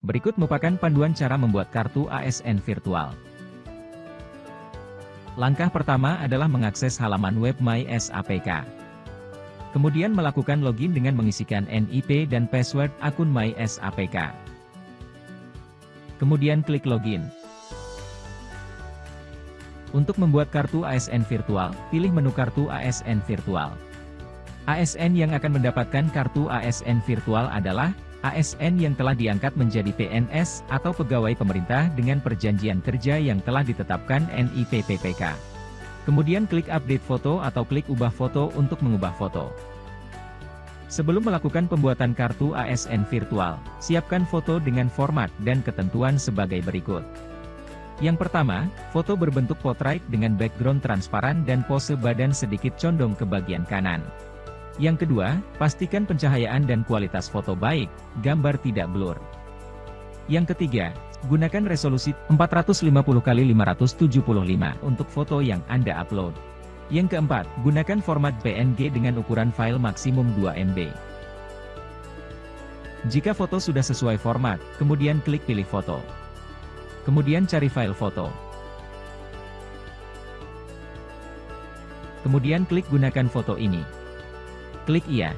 Berikut merupakan panduan cara membuat kartu ASN virtual. Langkah pertama adalah mengakses halaman web MySAPK. Kemudian melakukan login dengan mengisikan NIP dan password akun MySAPK. Kemudian klik login. Untuk membuat kartu ASN virtual, pilih menu kartu ASN virtual. ASN yang akan mendapatkan kartu ASN virtual adalah ASN yang telah diangkat menjadi PNS atau pegawai pemerintah dengan perjanjian kerja yang telah ditetapkan NIPPPK. Kemudian klik update foto atau klik ubah foto untuk mengubah foto. Sebelum melakukan pembuatan kartu ASN virtual, siapkan foto dengan format dan ketentuan sebagai berikut. Yang pertama, foto berbentuk potrait dengan background transparan dan pose badan sedikit condong ke bagian kanan. Yang kedua, pastikan pencahayaan dan kualitas foto baik, gambar tidak blur. Yang ketiga, gunakan resolusi 450x575 untuk foto yang Anda upload. Yang keempat, gunakan format PNG dengan ukuran file maksimum 2 MB. Jika foto sudah sesuai format, kemudian klik pilih foto. Kemudian cari file foto. Kemudian klik gunakan foto ini. Klik Iya.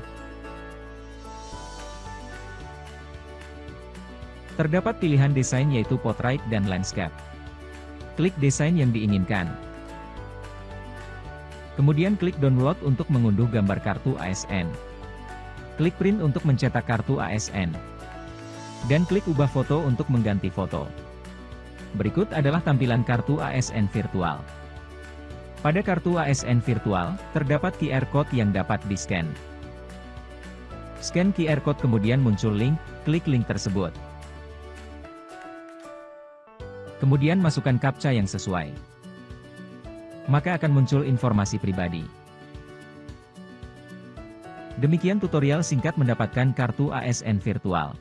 Terdapat pilihan desain yaitu portrait dan landscape. Klik desain yang diinginkan. Kemudian klik download untuk mengunduh gambar kartu ASN. Klik print untuk mencetak kartu ASN. Dan klik ubah foto untuk mengganti foto. Berikut adalah tampilan kartu ASN virtual. Pada kartu ASN virtual, terdapat QR Code yang dapat di-scan. Scan QR Code kemudian muncul link, klik link tersebut. Kemudian masukkan CAPTCHA yang sesuai. Maka akan muncul informasi pribadi. Demikian tutorial singkat mendapatkan kartu ASN virtual.